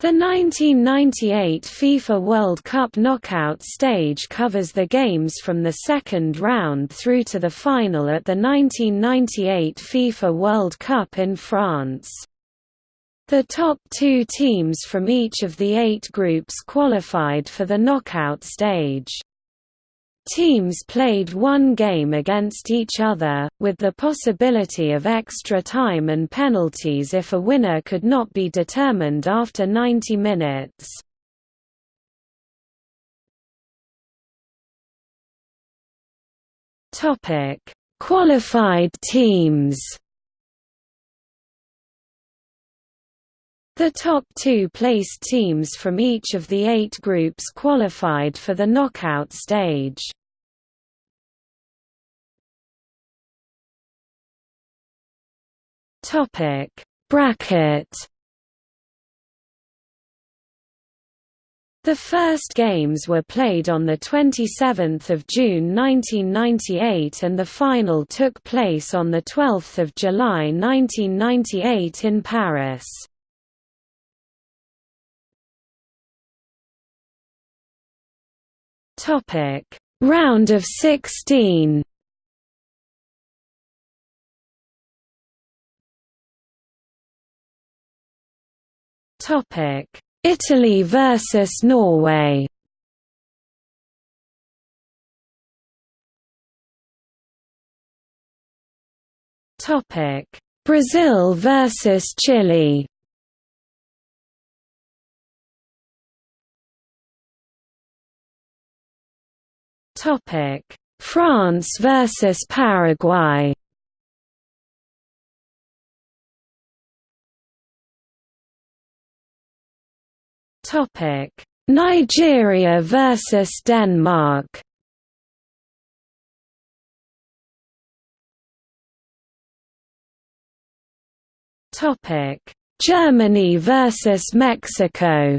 The 1998 FIFA World Cup knockout stage covers the games from the second round through to the final at the 1998 FIFA World Cup in France. The top two teams from each of the eight groups qualified for the knockout stage. Teams played one game against each other, with the possibility of extra time and penalties if a winner could not be determined after 90 minutes. Qualified teams The top two placed teams from each of the eight groups qualified for the knockout stage. Topic Bracket The first games were played on 27 June 1998 and the final took place on 12 July 1998 in Paris. Round of 16 Topic: Italy versus Norway. Topic: Brazil versus Chile. Topic: France versus Paraguay. Topic: Nigeria versus Denmark. Topic: Germany versus Mexico.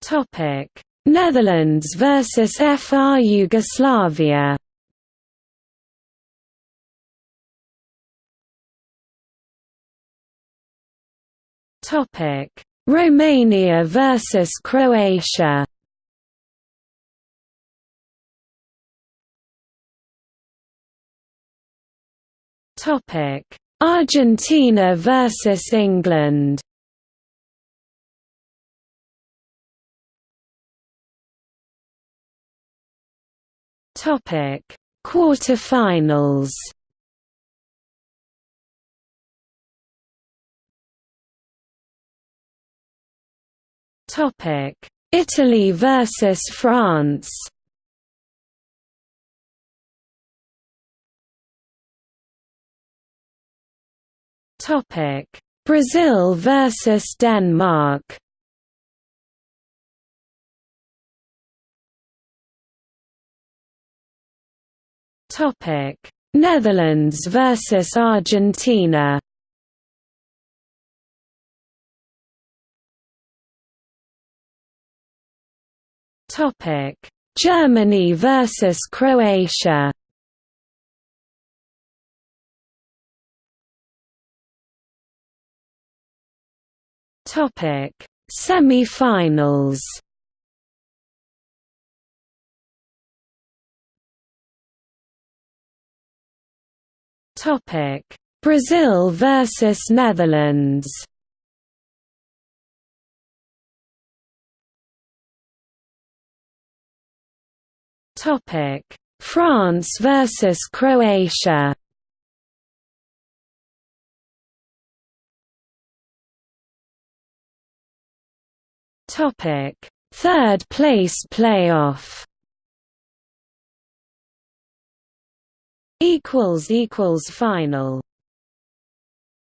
Topic: Netherlands versus FR Yugoslavia. Topic: Romania versus Croatia. Topic: Argentina versus England. Topic: Quarterfinals. Italy versus France. Topic: Brazil versus Denmark. Topic: Netherlands versus Argentina. Topic: Germany versus Croatia. Topic: Semi-finals. Topic: Brazil versus Netherlands. France versus Croatia. Topic: Third place playoff. Equals equals final.